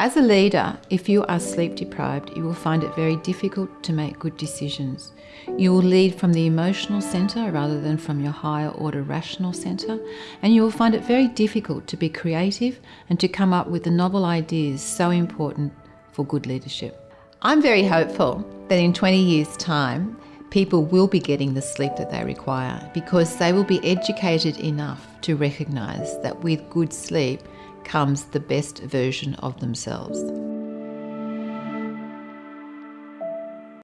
As a leader, if you are sleep deprived, you will find it very difficult to make good decisions. You will lead from the emotional centre rather than from your higher order rational centre, and you will find it very difficult to be creative and to come up with the novel ideas so important for good leadership. I'm very hopeful that in 20 years' time, people will be getting the sleep that they require because they will be educated enough to recognise that with good sleep comes the best version of themselves.